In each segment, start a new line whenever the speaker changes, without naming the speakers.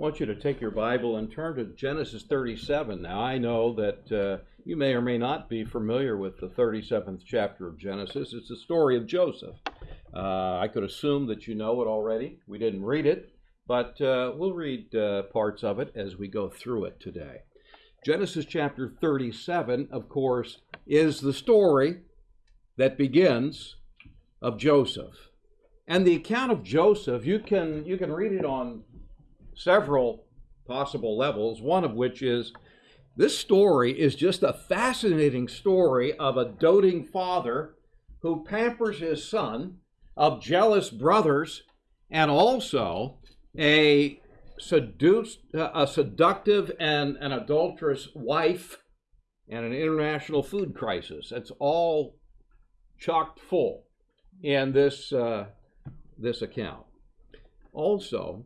want you to take your Bible and turn to Genesis 37. Now, I know that uh, you may or may not be familiar with the 37th chapter of Genesis. It's the story of Joseph. Uh, I could assume that you know it already. We didn't read it, but uh, we'll read uh, parts of it as we go through it today. Genesis chapter 37, of course, is the story that begins of Joseph. And the account of Joseph, you can you can read it on several possible levels, one of which is this story is just a fascinating story of a doting father who pampers his son, of jealous brothers, and also a seduced, a seductive and an adulterous wife, and an international food crisis. It's all chocked full in this uh, this account. Also,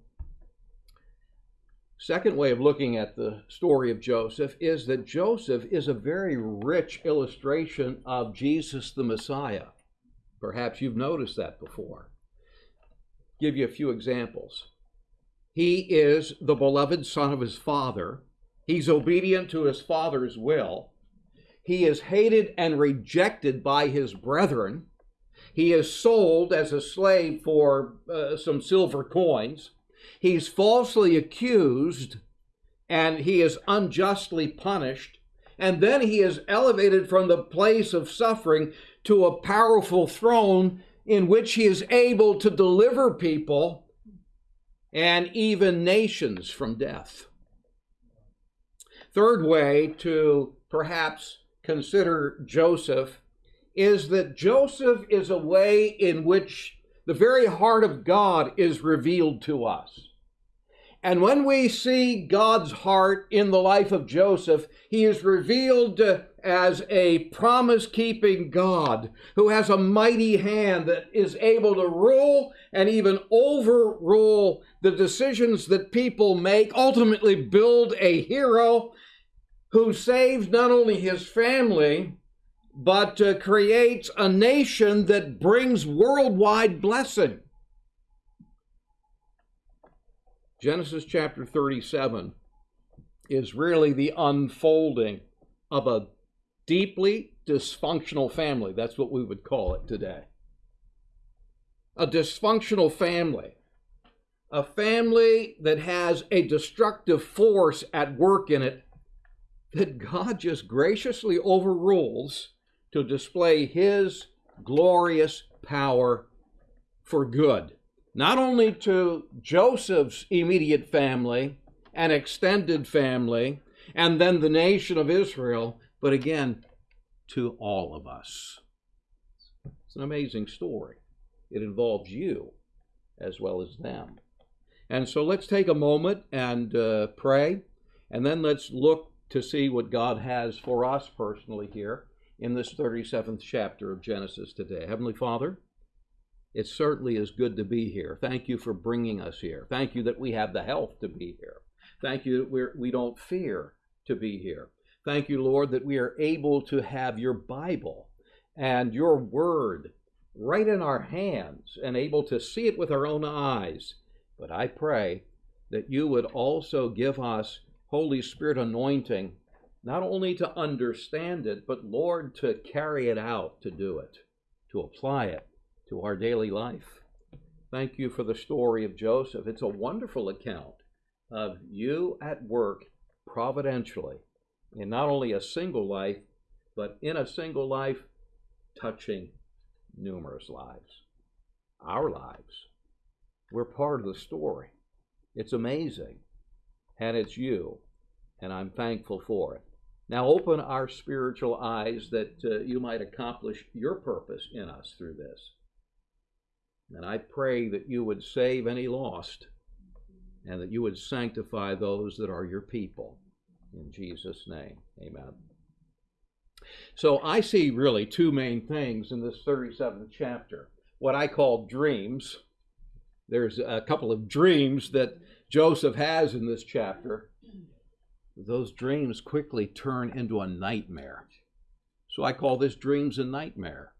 second way of looking at the story of Joseph is that Joseph is a very rich illustration of Jesus the Messiah. Perhaps you've noticed that before. Give you a few examples. He is the beloved son of his father. He's obedient to his father's will. He is hated and rejected by his brethren. He is sold as a slave for uh, some silver coins. He's falsely accused and he is unjustly punished. And then he is elevated from the place of suffering to a powerful throne in which he is able to deliver people and even nations from death. Third way to perhaps consider Joseph is that Joseph is a way in which the very heart of God is revealed to us. And when we see God's heart in the life of Joseph, he is revealed as a promise keeping God who has a mighty hand that is able to rule and even overrule the decisions that people make, ultimately, build a hero who saves not only his family, but uh, creates a nation that brings worldwide blessing. Genesis chapter 37 is really the unfolding of a deeply dysfunctional family. That's what we would call it today. A dysfunctional family. A family that has a destructive force at work in it that God just graciously overrules to display his glorious power for good, not only to Joseph's immediate family and extended family, and then the nation of Israel, but again, to all of us. It's an amazing story. It involves you as well as them. And so let's take a moment and uh, pray, and then let's look to see what God has for us personally here in this 37th chapter of Genesis today. Heavenly Father, it certainly is good to be here. Thank you for bringing us here. Thank you that we have the health to be here. Thank you that we're, we don't fear to be here. Thank you, Lord, that we are able to have your Bible and your word right in our hands and able to see it with our own eyes. But I pray that you would also give us Holy Spirit anointing not only to understand it, but Lord, to carry it out, to do it, to apply it to our daily life. Thank you for the story of Joseph. It's a wonderful account of you at work providentially in not only a single life, but in a single life, touching numerous lives. Our lives. We're part of the story. It's amazing. And it's you. And I'm thankful for it. Now open our spiritual eyes that uh, you might accomplish your purpose in us through this. And I pray that you would save any lost and that you would sanctify those that are your people. In Jesus' name, amen. So I see really two main things in this 37th chapter. What I call dreams. There's a couple of dreams that Joseph has in this chapter those dreams quickly turn into a nightmare. So I call this dreams and nightmare.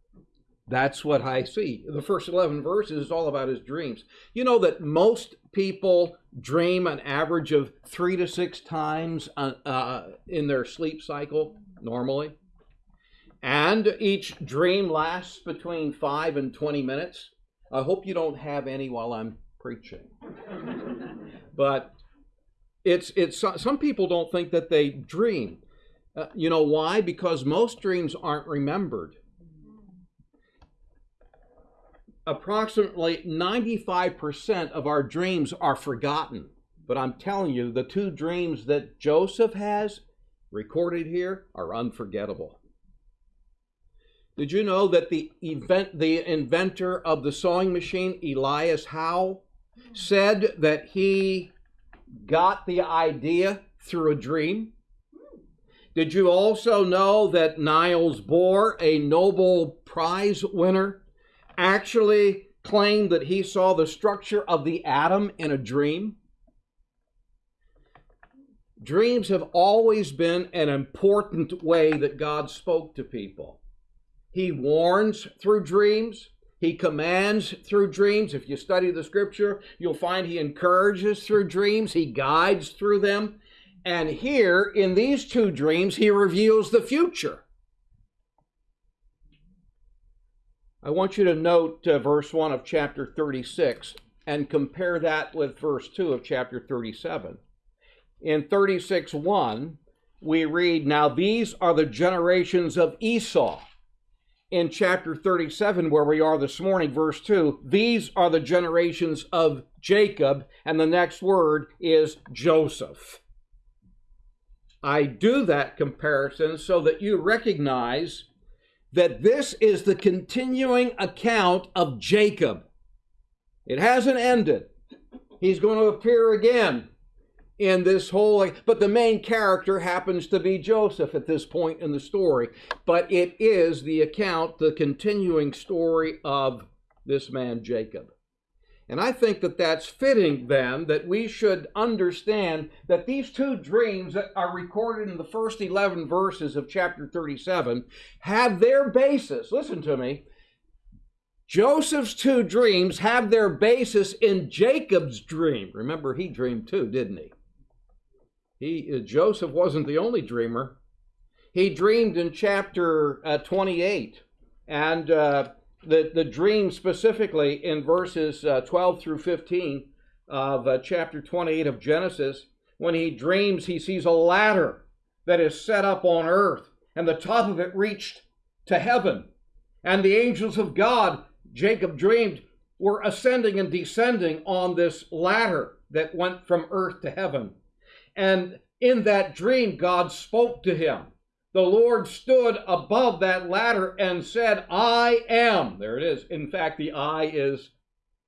That's what I see. The first 11 verses is all about his dreams. You know that most people dream an average of three to six times uh, uh, in their sleep cycle normally. And each dream lasts between five and 20 minutes. I hope you don't have any while I'm preaching. but it's, it's, some people don't think that they dream. Uh, you know why? Because most dreams aren't remembered approximately 95% of our dreams are forgotten. But I'm telling you, the two dreams that Joseph has recorded here are unforgettable. Did you know that the event, the inventor of the sewing machine, Elias Howe, said that he got the idea through a dream? Did you also know that Niels Bohr, a Nobel Prize winner, actually claimed that he saw the structure of the atom in a dream? Dreams have always been an important way that God spoke to people. He warns through dreams. He commands through dreams. If you study the scripture, you'll find he encourages through dreams. He guides through them. And here in these two dreams, he reveals the future. I want you to note uh, verse 1 of chapter 36 and compare that with verse 2 of chapter 37. In 36 1, we read, Now these are the generations of Esau. In chapter 37, where we are this morning, verse 2, these are the generations of Jacob, and the next word is Joseph. I do that comparison so that you recognize that this is the continuing account of Jacob. It hasn't ended. He's going to appear again in this whole, but the main character happens to be Joseph at this point in the story. But it is the account, the continuing story of this man, Jacob. And I think that that's fitting then that we should understand that these two dreams that are recorded in the first 11 verses of chapter 37 have their basis. Listen to me. Joseph's two dreams have their basis in Jacob's dream. Remember, he dreamed too, didn't he? He uh, Joseph wasn't the only dreamer. He dreamed in chapter uh, 28, and uh, the, the dream specifically in verses uh, 12 through 15 of uh, chapter 28 of Genesis, when he dreams, he sees a ladder that is set up on earth, and the top of it reached to heaven. And the angels of God, Jacob dreamed, were ascending and descending on this ladder that went from earth to heaven. And in that dream, God spoke to him the Lord stood above that ladder and said, I am. There it is. In fact, the I is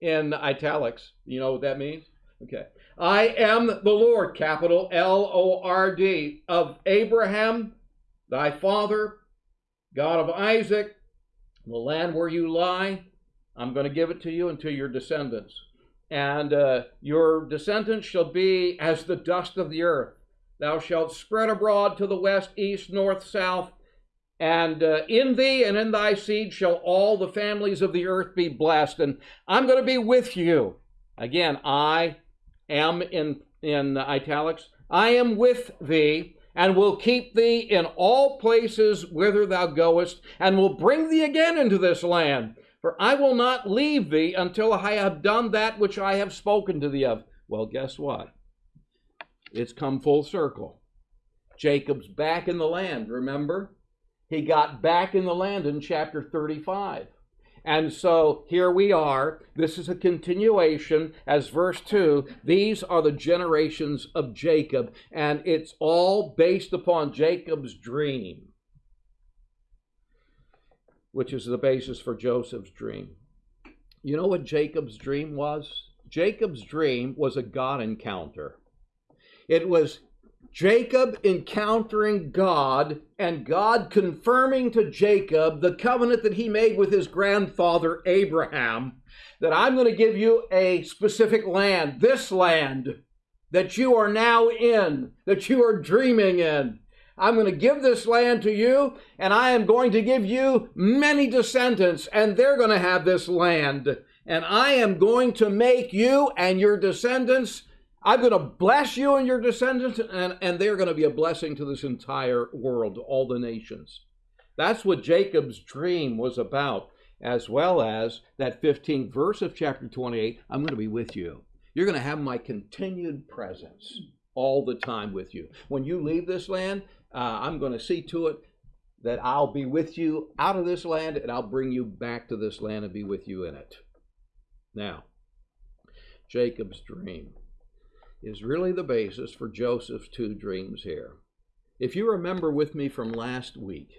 in italics. You know what that means? Okay. I am the Lord, capital L O R D, of Abraham, thy father, God of Isaac, the land where you lie. I'm going to give it to you and to your descendants. And uh, your descendants shall be as the dust of the earth Thou shalt spread abroad to the west, east, north, south, and uh, in thee and in thy seed shall all the families of the earth be blessed. And I'm going to be with you. Again, I am in, in italics. I am with thee and will keep thee in all places whither thou goest, and will bring thee again into this land. For I will not leave thee until I have done that which I have spoken to thee of. Well, guess what? It's come full circle. Jacob's back in the land, remember? He got back in the land in chapter 35. And so here we are. This is a continuation as verse 2. These are the generations of Jacob, and it's all based upon Jacob's dream, which is the basis for Joseph's dream. You know what Jacob's dream was? Jacob's dream was a God encounter. It was Jacob encountering God and God confirming to Jacob the covenant that he made with his grandfather Abraham that I'm going to give you a specific land, this land that you are now in, that you are dreaming in. I'm going to give this land to you, and I am going to give you many descendants, and they're going to have this land. And I am going to make you and your descendants, I'm going to bless you and your descendants, and, and they're going to be a blessing to this entire world, all the nations. That's what Jacob's dream was about, as well as that 15th verse of chapter 28 I'm going to be with you. You're going to have my continued presence all the time with you. When you leave this land, uh, I'm going to see to it that I'll be with you out of this land and I'll bring you back to this land and be with you in it. Now, Jacob's dream is really the basis for Joseph's two dreams here. If you remember with me from last week,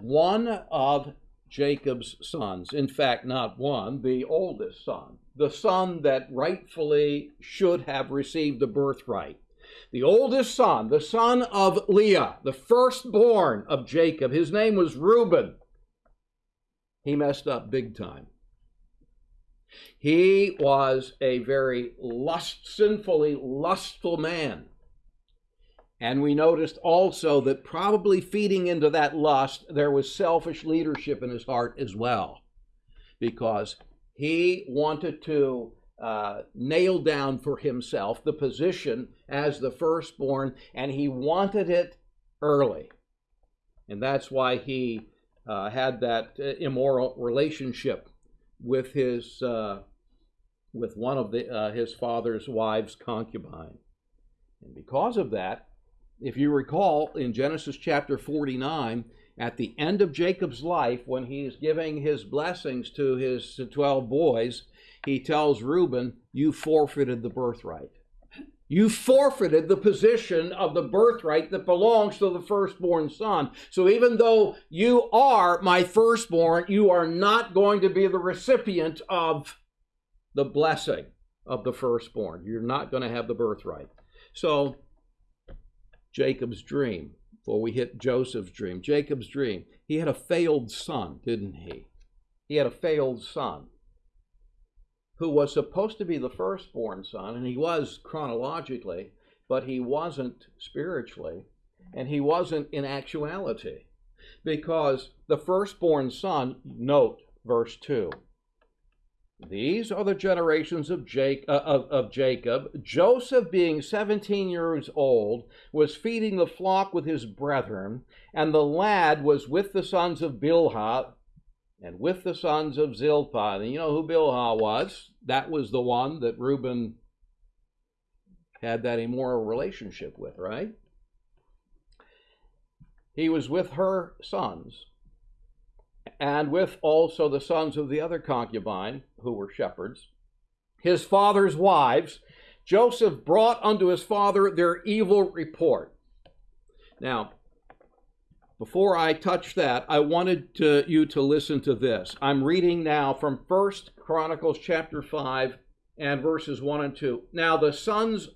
one of Jacob's sons, in fact, not one, the oldest son, the son that rightfully should have received the birthright, the oldest son, the son of Leah, the firstborn of Jacob, his name was Reuben. He messed up big time. He was a very lust, sinfully lustful man. And we noticed also that probably feeding into that lust, there was selfish leadership in his heart as well, because he wanted to uh, nail down for himself the position as the firstborn, and he wanted it early. And that's why he uh, had that uh, immoral relationship with his uh, with one of the, uh, his father's wives' concubine. And because of that, if you recall in Genesis chapter 49, at the end of Jacob's life, when he's giving his blessings to his 12 boys, he tells Reuben, You forfeited the birthright. You forfeited the position of the birthright that belongs to the firstborn son. So even though you are my firstborn, you are not going to be the recipient of the blessing of the firstborn. You're not going to have the birthright. So, Jacob's dream, before we hit Joseph's dream, Jacob's dream, he had a failed son, didn't he? He had a failed son who was supposed to be the firstborn son, and he was chronologically, but he wasn't spiritually, and he wasn't in actuality. Because the firstborn son, note verse 2, these are the generations of, Jake, uh, of, of, Jacob. Joseph, being 17 years old, was feeding the flock with his brethren, and the lad was with the sons of Bilhah and with the sons of Zilpah. And you know who Bilhah was? That was the one that Reuben had that immoral relationship with, right? He was with her sons and with also the sons of the other concubine, who were shepherds, his father's wives, Joseph brought unto his father their evil report. Now, before I touch that, I wanted to, you to listen to this. I'm reading now from First Chronicles chapter 5 and verses 1 and 2. Now the sons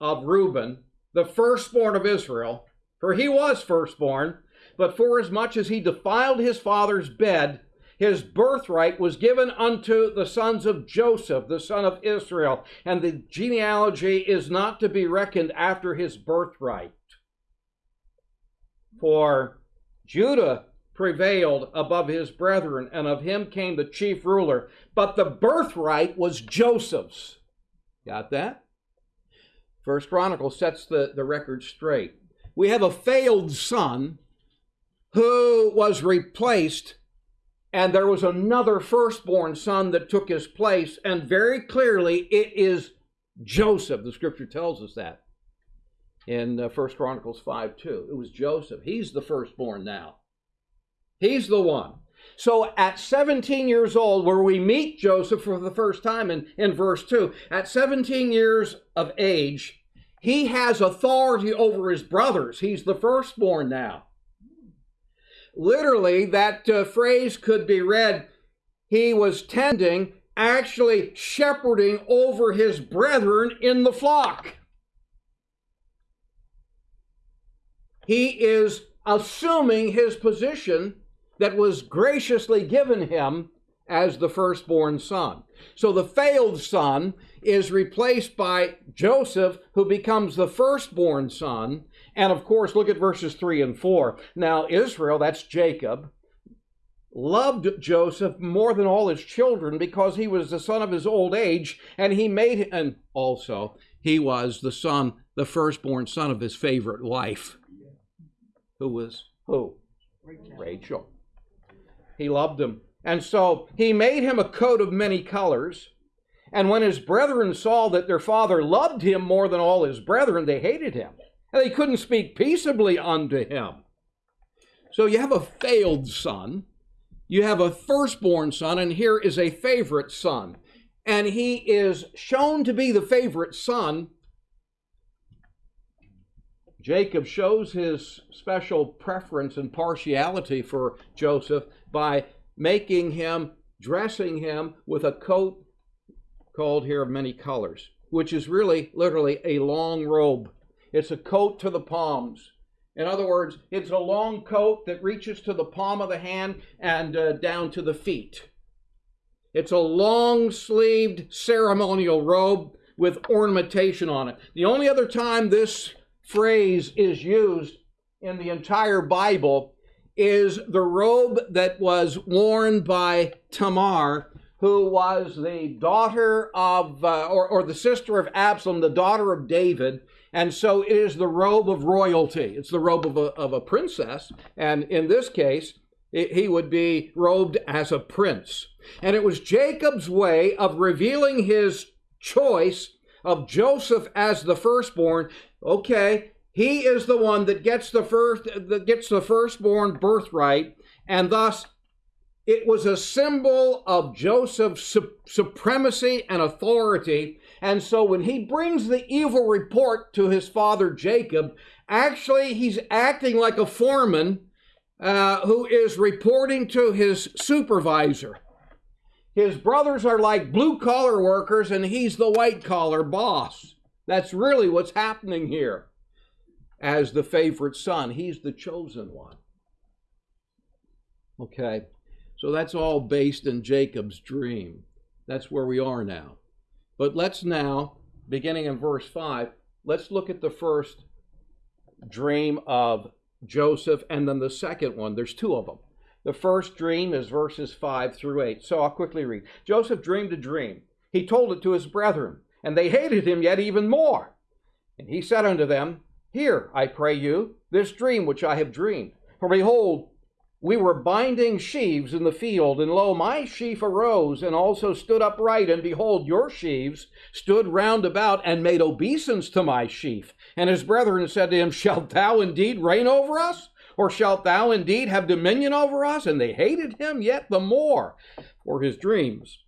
of Reuben, the firstborn of Israel, for he was firstborn, but forasmuch as he defiled his father's bed, his birthright was given unto the sons of Joseph, the son of Israel, and the genealogy is not to be reckoned after his birthright. For Judah prevailed above his brethren, and of him came the chief ruler. But the birthright was Joseph's. Got that? First Chronicle sets the, the record straight. We have a failed son who was replaced, and there was another firstborn son that took his place, and very clearly it is Joseph. The scripture tells us that in uh, First Chronicles 5 2. It was Joseph. He's the firstborn now. He's the one. So at 17 years old, where we meet Joseph for the first time in, in verse 2, at 17 years of age, he has authority over his brothers. He's the firstborn now. Literally, that uh, phrase could be read he was tending, actually shepherding over his brethren in the flock. He is assuming his position that was graciously given him as the firstborn son. So the failed son is replaced by Joseph, who becomes the firstborn son, And of course, look at verses 3 and 4. Now, Israel, that's Jacob, loved Joseph more than all his children because he was the son of his old age, and he made and also he was the son, the firstborn son of his favorite wife. Who was who? Rachel. Rachel. He loved him. And so he made him a coat of many colors. And when his brethren saw that their father loved him more than all his brethren, they hated him. And they couldn't speak peaceably unto him. So you have a failed son you have a firstborn son, and here is a favorite son. And he is shown to be the favorite son. Jacob shows his special preference and partiality for Joseph by making him, dressing him with a coat called here of many colors, which is really literally a long robe. It's a coat to the palms. In other words, it's a long coat that reaches to the palm of the hand and uh, down to the feet. It's a long sleeved ceremonial robe with ornamentation on it. The only other time this phrase is used in the entire Bible is the robe that was worn by Tamar, who was the daughter of, uh, or, or the sister of Absalom, the daughter of David. And so it is the robe of royalty. It's the robe of a, of a princess. And in this case, it, he would be robed as a prince. And it was Jacob's way of revealing his choice of Joseph as the firstborn. Okay, he is the one that gets the first that gets the firstborn birthright, and thus it was a symbol of Joseph's su- supremacy and authority and so when he brings the evil report to his father Jacob, actually he's acting like a foreman uh, who is reporting to his supervisor. His brothers are like blue collar workers, and he's the white collar boss. That's really what's happening here. As the favorite son, he's the chosen one. Okay, so that's all based in Jacob's dream. That's where we are now. But let's now, beginning in verse 5, let's look at the first dream of Joseph and then the second one. There's two of them. The first dream is verses 5 through 8. So I'll quickly read. Joseph dreamed a dream. He told it to his brethren, and they hated him yet even more. And he said unto them, Hear, I pray you, this dream which I have dreamed. For behold, we were binding sheaves in the field, and lo, my sheaf arose and also stood upright, and behold, your sheaves stood round about and made obeisance to my sheaf. And his brethren said to him, Shalt thou indeed reign over us? Or shalt thou indeed have dominion over us? And they hated him yet the more for his dreams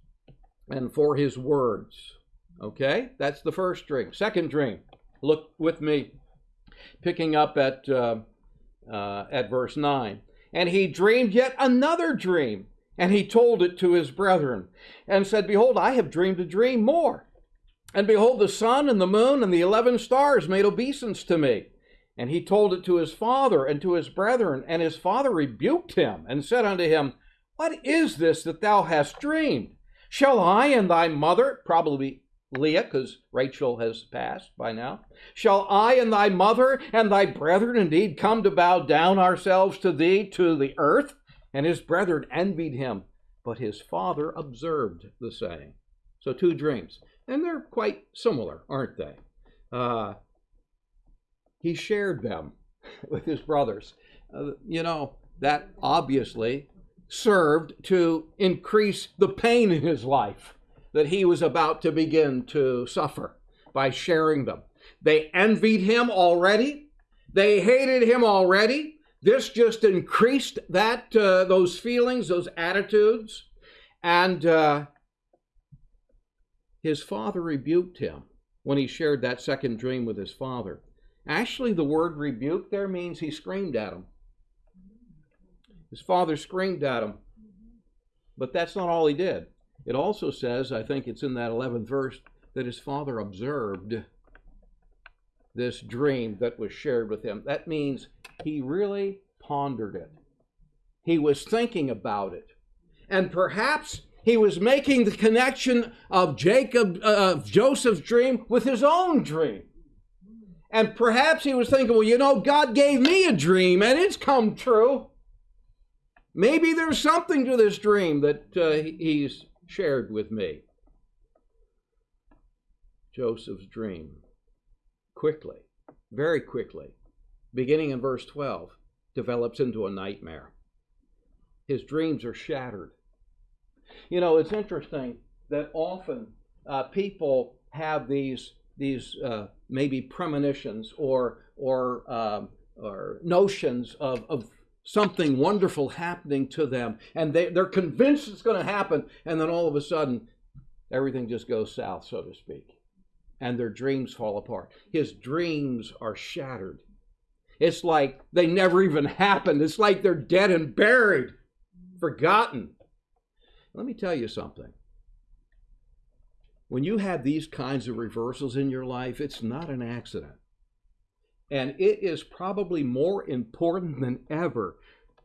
and for his words. Okay, that's the first dream. Second dream, look with me, picking up at, uh, uh, at verse 9. And he dreamed yet another dream, and he told it to his brethren, and said, Behold, I have dreamed a dream more. And behold, the sun and the moon and the eleven stars made obeisance to me. And he told it to his father and to his brethren, and his father rebuked him, and said unto him, What is this that thou hast dreamed? Shall I and thy mother, probably Leah, because Rachel has passed by now. Shall I and thy mother and thy brethren indeed come to bow down ourselves to thee to the earth? And his brethren envied him, but his father observed the saying. So, two dreams. And they're quite similar, aren't they? Uh, he shared them with his brothers. Uh, you know, that obviously served to increase the pain in his life that he was about to begin to suffer by sharing them. They envied him already. They hated him already. This just increased that uh, those feelings, those attitudes, and uh, his father rebuked him when he shared that second dream with his father. Actually, the word rebuke there means he screamed at him. His father screamed at him, but that's not all he did. It also says, I think it's in that 11th verse, that his father observed this dream that was shared with him. That means he really pondered it. He was thinking about it. And perhaps he was making the connection of Jacob, uh, Joseph's dream with his own dream. And perhaps he was thinking, well, you know, God gave me a dream and it's come true. Maybe there's something to this dream that uh, he's shared with me. Joseph's dream quickly, very quickly, beginning in verse 12, develops into a nightmare. His dreams are shattered. You know, it's interesting that often uh, people have these these uh, maybe premonitions or or um, or notions of, of something wonderful happening to them, and they, they're convinced it's going to happen, and then all of a sudden, everything just goes south, so to speak, and their dreams fall apart. His dreams are shattered. It's like they never even happened. It's like they're dead and buried, forgotten. Let me tell you something. When you have these kinds of reversals in your life, it's not an accident. And it is probably more important than ever.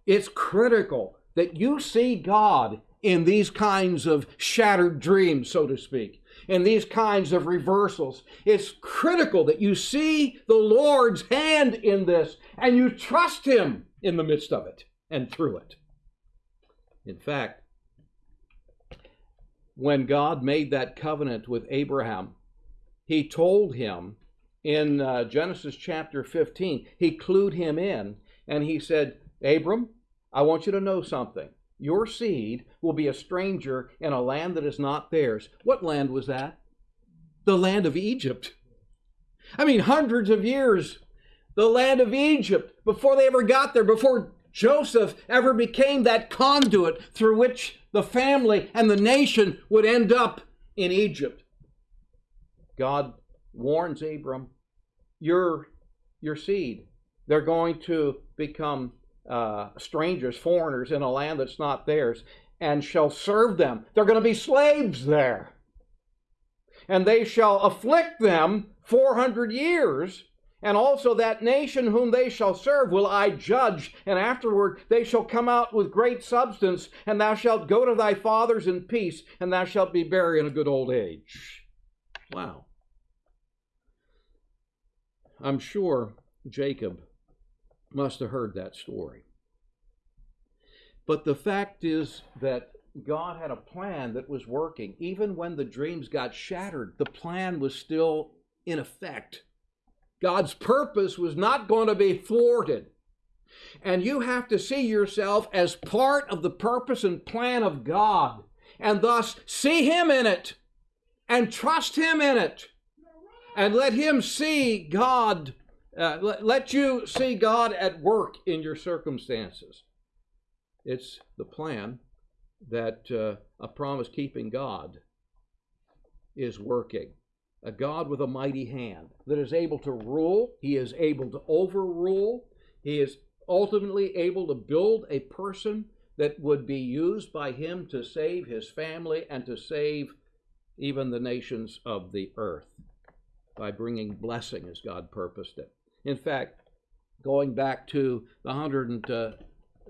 It's critical that you see God in these kinds of shattered dreams, so to speak, in these kinds of reversals. It's critical that you see the Lord's hand in this and you trust Him in the midst of it and through it. In fact, when God made that covenant with Abraham, He told him in uh, Genesis chapter 15, he clued him in and he said, Abram, I want you to know something. Your seed will be a stranger in a land that is not theirs. What land was that? The land of Egypt. I mean, hundreds of years. The land of Egypt, before they ever got there, before Joseph ever became that conduit through which the family and the nation would end up in Egypt. God warns Abram, your, your seed, they're going to become uh, strangers, foreigners in a land that's not theirs, and shall serve them. They're going to be slaves there. And they shall afflict them 400 years. And also that nation whom they shall serve will I judge, and afterward they shall come out with great substance, and thou shalt go to thy fathers in peace, and thou shalt be buried in a good old age. Wow. I'm sure Jacob must have heard that story. But the fact is that God had a plan that was working. Even when the dreams got shattered, the plan was still in effect. God's purpose was not going to be thwarted. And you have to see yourself as part of the purpose and plan of God, and thus see Him in it and trust Him in it and let Him see God, uh, let, let you see God at work in your circumstances. It's the plan that uh, a promise keeping God is working. A God with a mighty hand that is able to rule, He is able to overrule, He is ultimately able to build a person that would be used by Him to save His family and to save even the nations of the earth by bringing blessing as God purposed it. In fact, going back to the 105th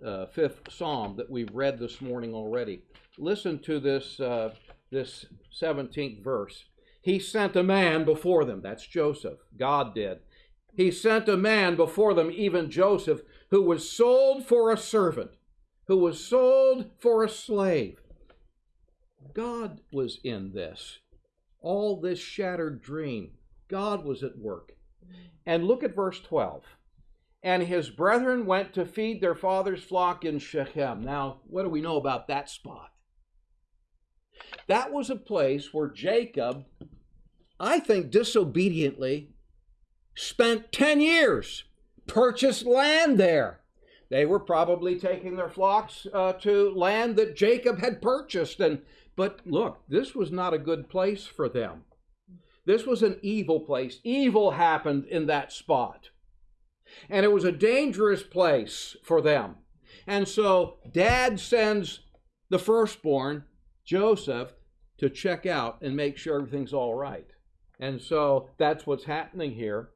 uh, Psalm that we've read this morning already, listen to this, uh, this 17th verse. He sent a man before them. That's Joseph. God did. He sent a man before them, even Joseph, who was sold for a servant, who was sold for a slave. God was in this. All this shattered dream, God was at work. And look at verse 12. And his brethren went to feed their father's flock in Shechem. Now, what do we know about that spot? That was a place where Jacob, I think disobediently, spent 10 years, purchased land there. They were probably taking their flocks uh, to land that Jacob had purchased. And but look, this was not a good place for them. This was an evil place. Evil happened in that spot. And it was a dangerous place for them. And so dad sends the firstborn, Joseph, to check out and make sure everything's all right. And so that's what's happening here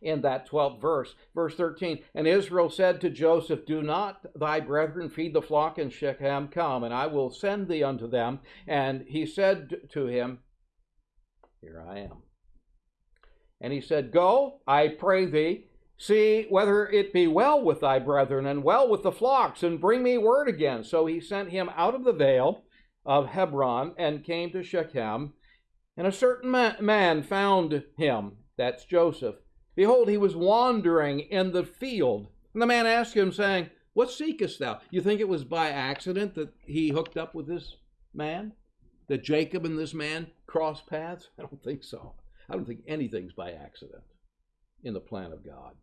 in that 12th verse. Verse 13 And Israel said to Joseph, Do not thy brethren feed the flock in Shechem? Come, and I will send thee unto them. And he said to him, here I am. And he said, Go, I pray thee, see whether it be well with thy brethren and well with the flocks, and bring me word again. So he sent him out of the vale of Hebron and came to Shechem. And a certain man found him, that's Joseph. Behold, he was wandering in the field. And the man asked him, saying, What seekest thou? You think it was by accident that he hooked up with this man? That Jacob and this man crossed paths? I don't think so. I don't think anything's by accident in the plan of God.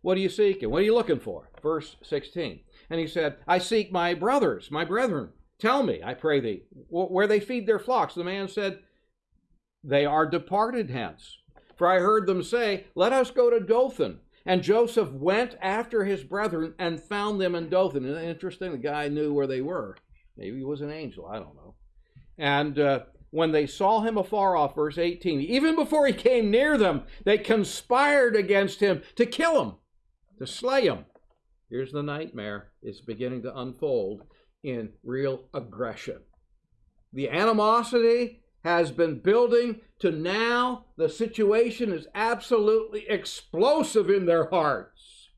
What are you seeking? What are you looking for? Verse 16. And he said, I seek my brothers, my brethren. Tell me, I pray thee, where they feed their flocks. The man said, They are departed hence. For I heard them say, Let us go to Dothan. And Joseph went after his brethren and found them in Dothan. And interesting, the guy knew where they were. Maybe he was an angel, I don't know. And uh, when they saw him afar off, verse 18, even before he came near them, they conspired against him to kill him, to slay him. Here's the nightmare. It's beginning to unfold in real aggression. The animosity has been building to now the situation is absolutely explosive in their hearts.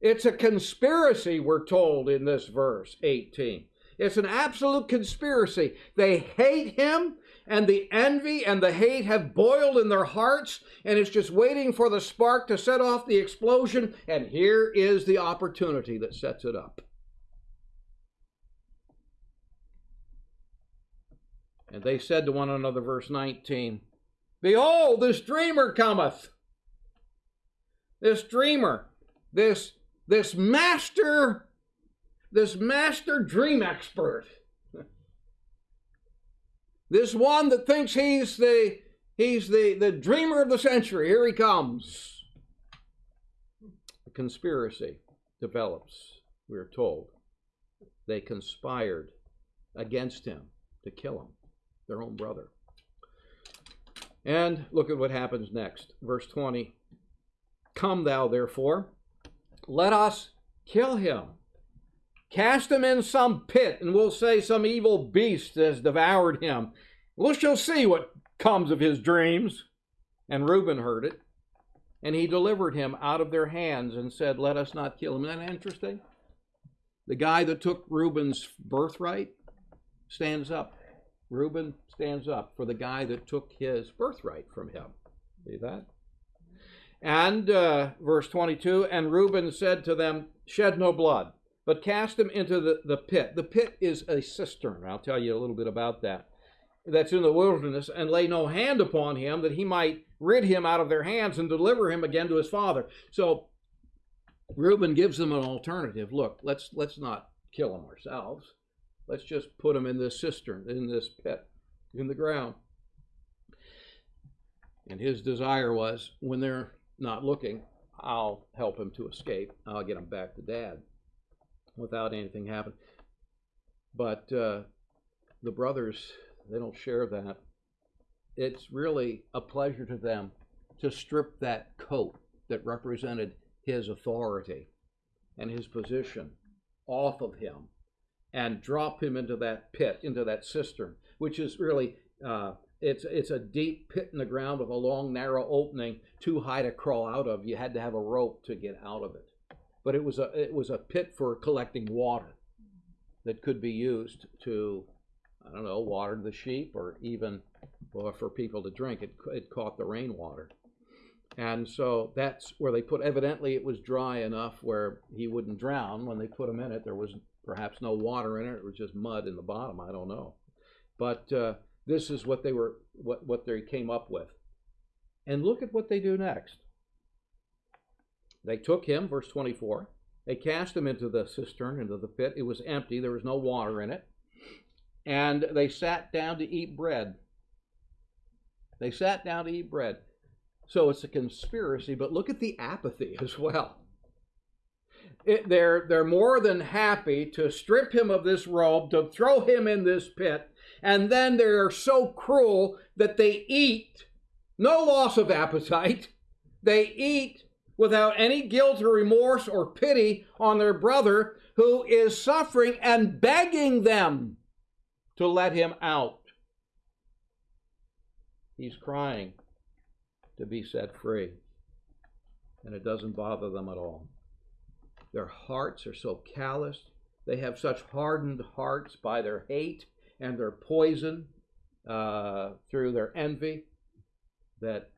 It's a conspiracy, we're told in this verse 18. It's an absolute conspiracy. They hate him, and the envy and the hate have boiled in their hearts, and it's just waiting for the spark to set off the explosion, and here is the opportunity that sets it up. And they said to one another, verse 19, Behold, this dreamer cometh. This dreamer, this, this master, this master dream expert. This one that thinks he's the he's the, the dreamer of the century. Here he comes. A conspiracy develops, we are told. They conspired against him to kill him their own brother. And look at what happens next. Verse 20 Come thou, therefore, let us kill him. Cast him in some pit, and we'll say some evil beast has devoured him. We shall see what comes of his dreams. And Reuben heard it, and he delivered him out of their hands and said, Let us not kill him. Isn't that interesting? The guy that took Reuben's birthright stands up Reuben stands up for the guy that took his birthright from him. See that? And uh, verse 22 And Reuben said to them, Shed no blood, but cast him into the, the pit. The pit is a cistern. I'll tell you a little bit about that. That's in the wilderness, and lay no hand upon him, that he might rid him out of their hands and deliver him again to his father. So Reuben gives them an alternative. Look, let's let's not kill him ourselves. Let's just put them in this cistern, in this pit, in the ground. And his desire was when they're not looking, I'll help him to escape. I'll get him back to dad without anything happening. But uh, the brothers, they don't share that. It's really a pleasure to them to strip that coat that represented his authority and his position off of him and drop him into that pit, into that cistern, which is really uh, it's it's a deep pit in the ground with a long narrow opening, too high to crawl out of. You had to have a rope to get out of it, but it was a it was a pit for collecting water that could be used to I don't know water the sheep or even or for people to drink. It it caught the rainwater. And so that's where they put, evidently it was dry enough where he wouldn't drown. When they put him in it, there was Perhaps no water in it; it was just mud in the bottom. I don't know, but uh, this is what they were, what what they came up with. And look at what they do next. They took him, verse 24. They cast him into the cistern, into the pit. It was empty. There was no water in it. And they sat down to eat bread. They sat down to eat bread. So it's a conspiracy, but look at the apathy as well it, they're, they're more than happy to strip him of this robe, to throw him in this pit, and then they're so cruel that they eat, no loss of appetite, they eat without any guilt or remorse or pity on their brother who is suffering and begging them to let him out. He's crying. to be set free. And it doesn't bother them at all. Their hearts are so calloused. They have such hardened hearts by their hate and their poison uh, through their envy that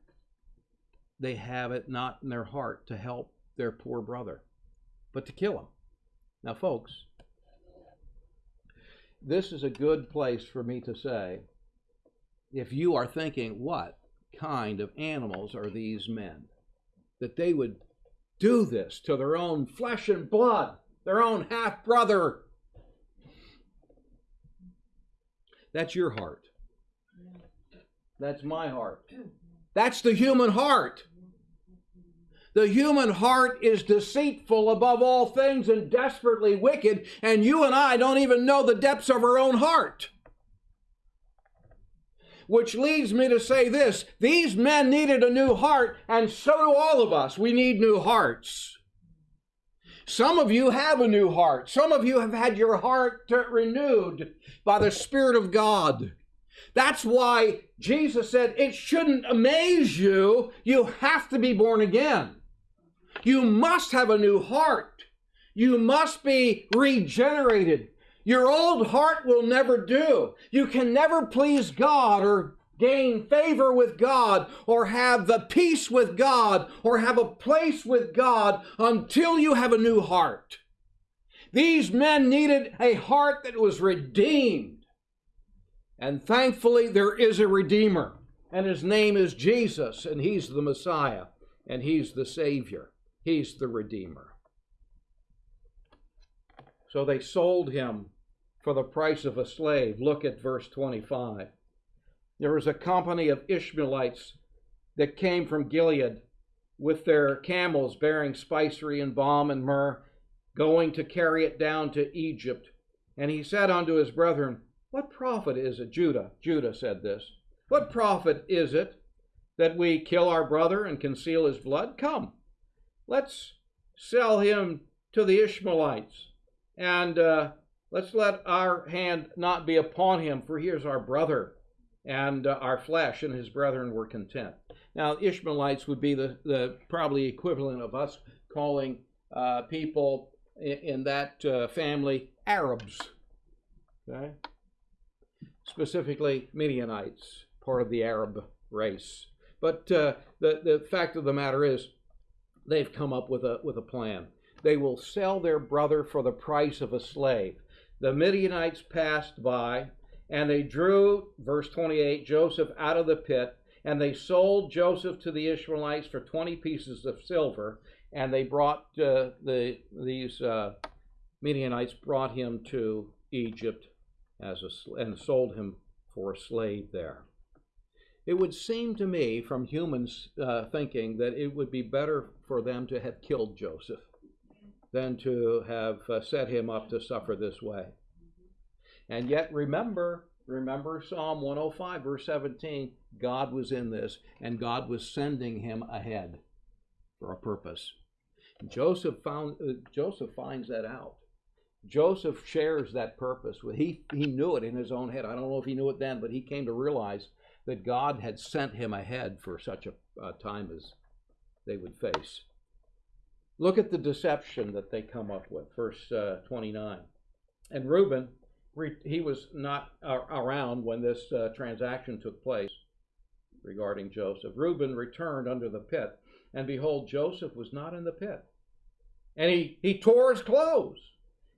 they have it not in their heart to help their poor brother, but to kill him. Now, folks, this is a good place for me to say if you are thinking, what kind of animals are these men? That they would do this to their own flesh and blood, their own half brother. That's your heart. That's my heart. That's the human heart. The human heart is deceitful above all things and desperately wicked, and you and I don't even know the depths of our own heart. Which leads me to say this these men needed a new heart, and so do all of us. We need new hearts. Some of you have a new heart. Some of you have had your heart renewed by the Spirit of God. That's why Jesus said it shouldn't amaze you. You have to be born again. You must have a new heart. You must be regenerated. Your old heart will never do. You can never please God or gain favor with God or have the peace with God or have a place with God until you have a new heart. These men needed a heart that was redeemed. And thankfully, there is a Redeemer, and his name is Jesus, and he's the Messiah, and he's the Savior. He's the Redeemer. So they sold him for the price of a slave. Look at verse 25. There was a company of Ishmaelites that came from Gilead with their camels bearing spicery and balm and myrrh, going to carry it down to Egypt. And he said unto his brethren, What profit is it, Judah? Judah said this. What profit is it that we kill our brother and conceal his blood? Come, let's sell him to the Ishmaelites, and uh, let's let our hand not be upon him, for he is our brother and uh, our flesh, and his brethren were content. Now, Ishmaelites would be the, the probably equivalent of us calling uh, people in, in that uh, family Arabs, okay? Specifically, Midianites, part of the Arab race. But uh, the, the fact of the matter is, they've come up with a, with a plan. They will sell their brother for the price of a slave. The Midianites passed by, and they drew, verse 28, Joseph out of the pit, and they sold Joseph to the Ishmaelites for 20 pieces of silver, and they brought uh, the, these uh, Midianites brought him to Egypt as a, and sold him for a slave there. It would seem to me, from humans uh, thinking, that it would be better for them to have killed Joseph than to have uh, set him up to suffer this way. And yet, remember, remember Psalm 105, verse 17, God was in this, and God was sending him ahead for a purpose. Joseph found uh, Joseph finds that out. Joseph shares that purpose he he knew it in his own head. I don't know if he knew it then, but he came to realize that God had sent him ahead for such a, a time as they would face. Look at the deception that they come up with, verse uh, 29. And Reuben, he was not around when this uh, transaction took place regarding Joseph. Reuben returned under the pit, and behold, Joseph was not in the pit. And he, he tore his clothes,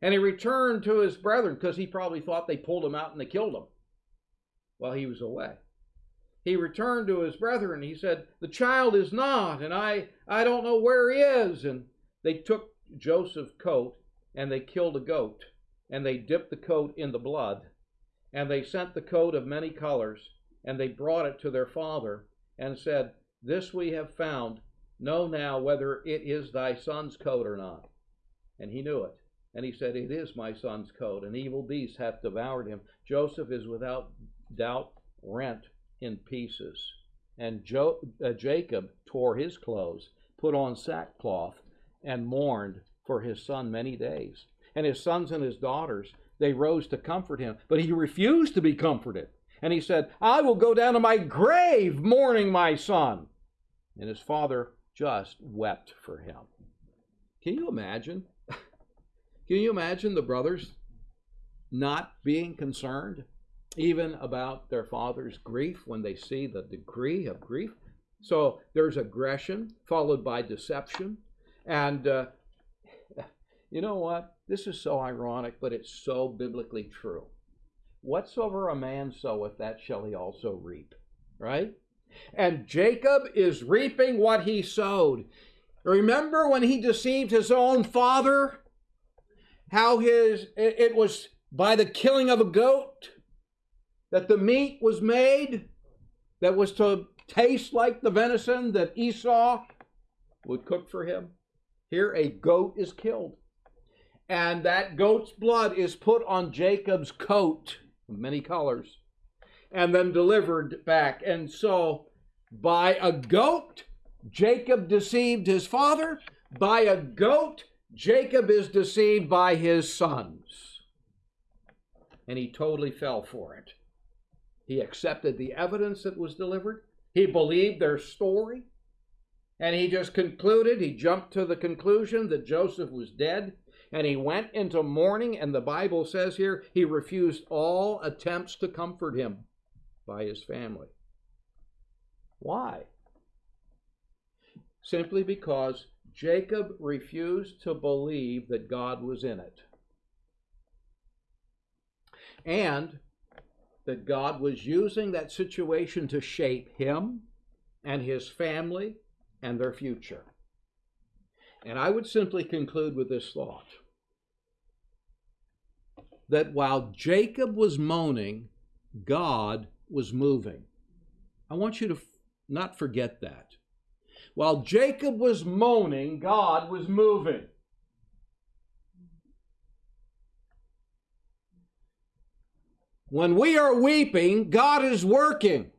and he returned to his brethren because he probably thought they pulled him out and they killed him while he was away he returned to his brethren. And he said, The child is not, and I, I don't know where he is. And they took Joseph's coat and they killed a goat, and they dipped the coat in the blood. And they sent the coat of many colors, and they brought it to their father, and said, This we have found. Know now whether it is thy son's coat or not. And he knew it. And he said, It is my son's coat. An evil beast hath devoured him. Joseph is without doubt rent in pieces. And jo- uh, Jacob tore his clothes, put on sackcloth, and mourned for his son many days. And his sons and his daughters, they rose to comfort him, but he refused to be comforted. And he said, I will go down to my grave mourning my son. And his father just wept for him. Can you imagine? Can you imagine the brothers not being concerned even about their father's grief when they see the degree of grief? So there's aggression followed by deception. And uh, you know what? This is so ironic, but it's so biblically true. Whatsoever a man soweth, that shall he also reap. Right? And Jacob is reaping what he sowed. Remember when he deceived his own father? How his it was by the killing of a goat that the meat was made that was to taste like the venison that Esau would cook for him. Here a goat is killed. And that goat's blood is put on Jacob's coat, many colors, and then delivered back. And so by a goat, Jacob deceived his father. By a goat, Jacob is deceived by his sons. And he totally fell for it. He accepted the evidence that was delivered, he believed their story, and he just concluded, he jumped to the conclusion that Joseph was dead. And he went into mourning, and the Bible says here he refused all attempts to comfort him by his family. Why? Simply because Jacob refused to believe that God was in it. And that God was using that situation to shape him and his family and their future. And I would simply conclude with this thought that while Jacob was moaning, God was moving. I want you to not forget that. While Jacob was moaning, God was moving. When we are weeping, God is working.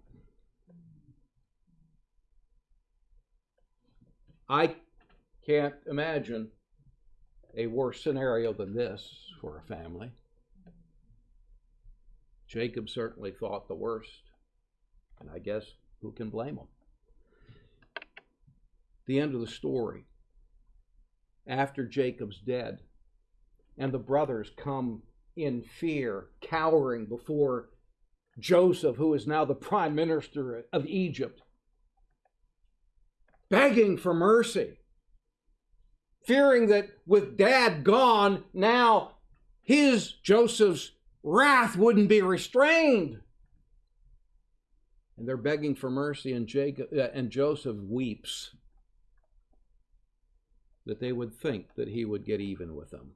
I can't imagine a worse scenario than this for a family. Jacob certainly thought the worst, and I guess who can blame him? The end of the story. After Jacob's dead, and the brothers come in fear, cowering before Joseph, who is now the prime minister of Egypt, begging for mercy, fearing that with dad gone, now his, Joseph's, wrath wouldn't be restrained and they're begging for mercy, and Jacob uh, and Joseph weeps that they would think that he would get even with them.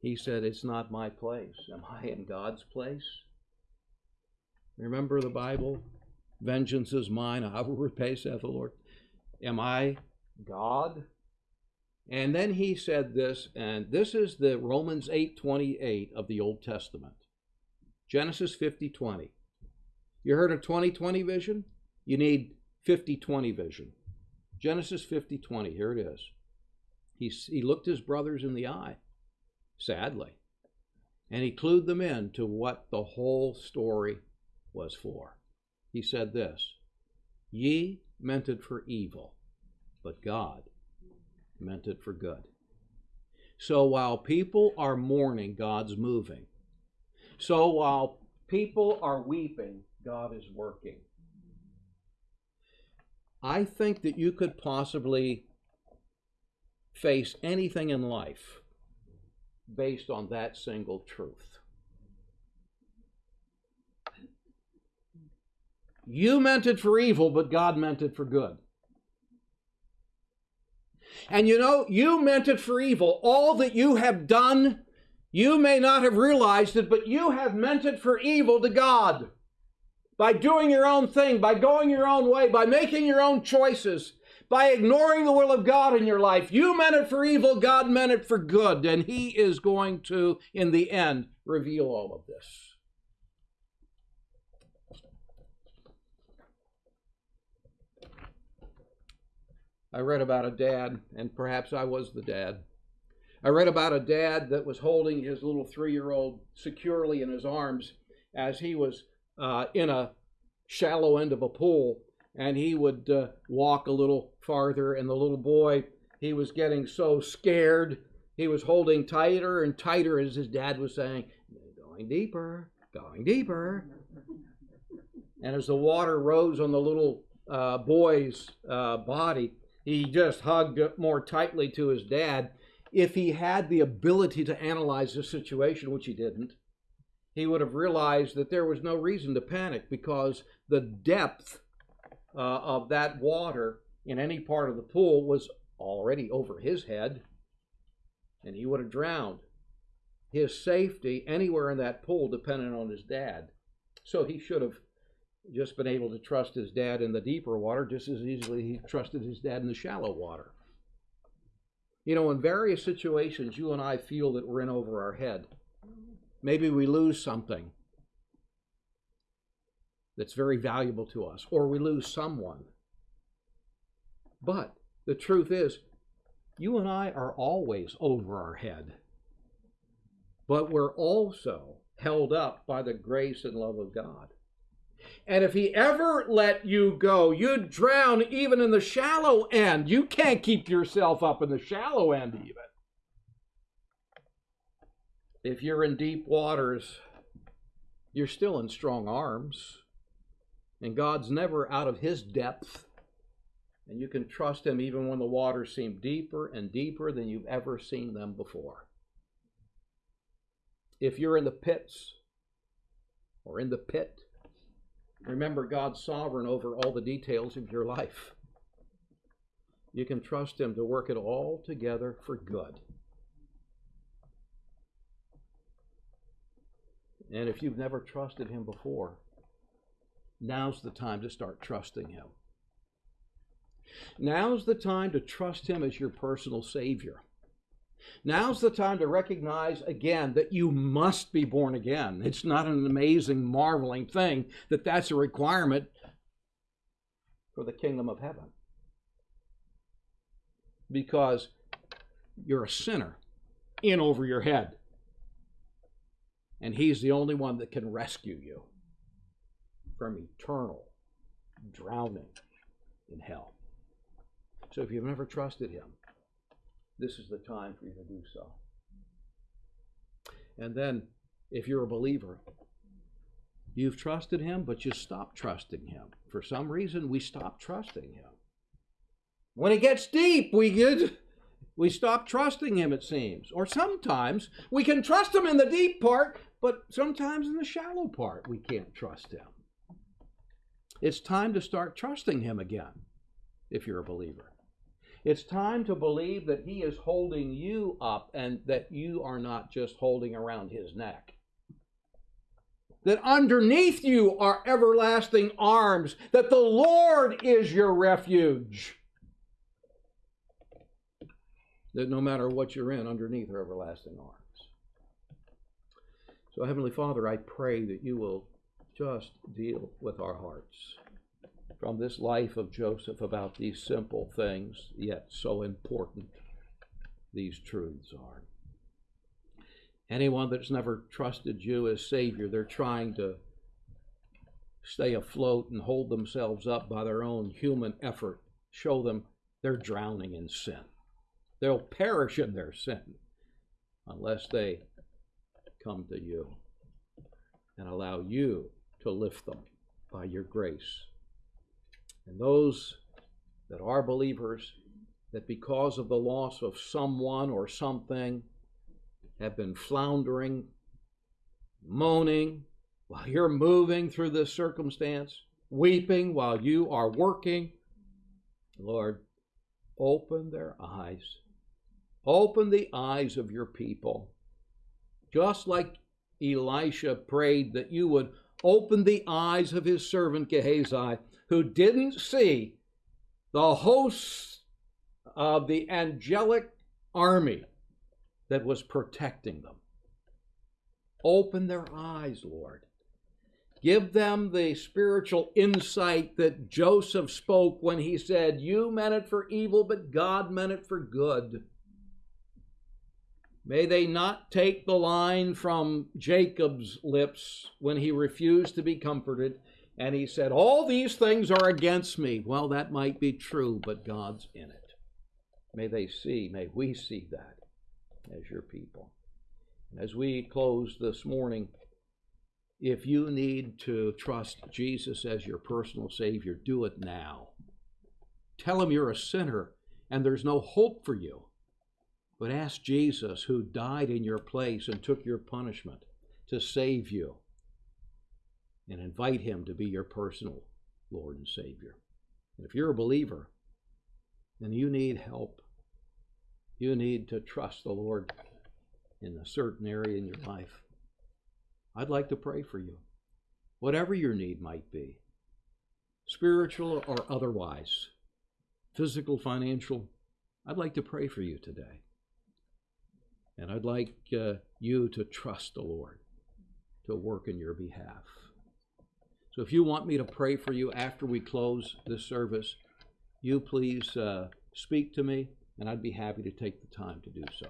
He said, It's not my place. Am I in God's place? Remember the Bible? Vengeance is mine, I will repay, saith the Lord. Am I God? And then he said this, and this is the Romans 8:28 of the Old Testament. Genesis 50:20. You heard of 2020 vision? You need 5020 vision. Genesis 5020, here it is. He, he looked his brothers in the eye, sadly, and he clued them in to what the whole story was for. He said this Ye meant it for evil, but God meant it for good. So while people are mourning, God's moving. So while people are weeping, God is working. I think that you could possibly face anything in life based on that single truth. You meant it for evil, but God meant it for good. And you know, you meant it for evil. All that you have done, you may not have realized it, but you have meant it for evil to God by doing your own thing, by going your own way, by making your own choices, by ignoring the will of God in your life. You meant it for evil, God meant it for good, and He is going to, in the end, reveal all of this. I read about a dad, and perhaps I was the dad. I read about a dad that was holding his little three year old securely in his arms as he was uh, in a shallow end of a pool, and he would uh, walk a little farther, and the little boy, he was getting so scared, he was holding tighter and tighter as his dad was saying, Going deeper, going deeper. And as the water rose on the little uh, boy's uh, body, he just hugged more tightly to his dad. If he had the ability to analyze the situation, which he didn't, he would have realized that there was no reason to panic because the depth uh, of that water in any part of the pool was already over his head, and he would have drowned. His safety anywhere in that pool depended on his dad. So he should have just been able to trust his dad in the deeper water just as easily he trusted his dad in the shallow water. You know, in various situations, you and I feel that we're in over our head. Maybe we lose something that's very valuable to us, or we lose someone. But the truth is, you and I are always over our head. But we're also held up by the grace and love of God. And if He ever let you go, you'd drown even in the shallow end. You can't keep yourself up in the shallow end, even. If you're in deep waters, you're still in strong arms. And God's never out of his depth. And you can trust him even when the waters seem deeper and deeper than you've ever seen them before. If you're in the pits or in the pit, remember God's sovereign over all the details of your life. You can trust him to work it all together for good. And if you've never trusted him before, Now's the time to start trusting Him. Now's the time to trust Him as your personal Savior. Now's the time to recognize again that you must be born again. It's not an amazing, marveling thing that that's a requirement for the kingdom of heaven. Because you're a sinner in over your head. And He's the only one that can rescue you from eternal drowning in hell. So if you've never trusted Him, this is the time for you to do so. And then, if you're a believer, you've trusted Him, but you stop trusting Him. For some reason, we stop trusting Him. When it gets deep, we get. We stop trusting him, it seems. Or sometimes we can trust him in the deep part, but sometimes in the shallow part we can't trust him. It's time to start trusting Him again, if you're a believer. It's time to believe that He is holding you up and that you are not just holding around His neck. That underneath you are everlasting arms, that the Lord is your refuge. That no matter what you're in, underneath are everlasting arms. So, Heavenly Father, I pray that you will just deal with our hearts from this life of Joseph about these simple things, yet so important these truths are. Anyone that's never trusted you as Savior, they're trying to stay afloat and hold themselves up by their own human effort. Show them they're drowning in sin. They'll perish in their sin unless they come to you and allow you to lift them by your grace. And those that are believers, that because of the loss of someone or something, have been floundering, moaning while you're moving through this circumstance, weeping while you are working. Lord, open their eyes. Open the eyes of your people. Just like Elisha prayed that you would opened the eyes of his servant Gehazi, who didn't see the hosts of the angelic army that was protecting them. Open their eyes, Lord. Give them the spiritual insight that Joseph spoke when he said, You meant it for evil, but God meant it for good. May they not take the line from Jacob's lips when he refused to be comforted. and he said, All these things are against me. Well, that might be true, but God's in it. May they see, may we see that as your people. As we close this morning, if you need to trust Jesus as your personal Savior, do it now. Tell him you're a sinner and there's no hope for you. But ask Jesus, who died in your place and took your punishment, to save you. And invite him to be your personal Lord and Savior. And if you're a believer, then you need help. You need to trust the Lord in a certain area in your life. I'd like to pray for you, whatever your need might be, spiritual or otherwise, physical, financial. I'd like to pray for you today. And I'd like uh, you to trust the Lord to work in your behalf. So if you want me to pray for you after we close this service, you please uh, speak to me, and I'd be happy to take the time to do so.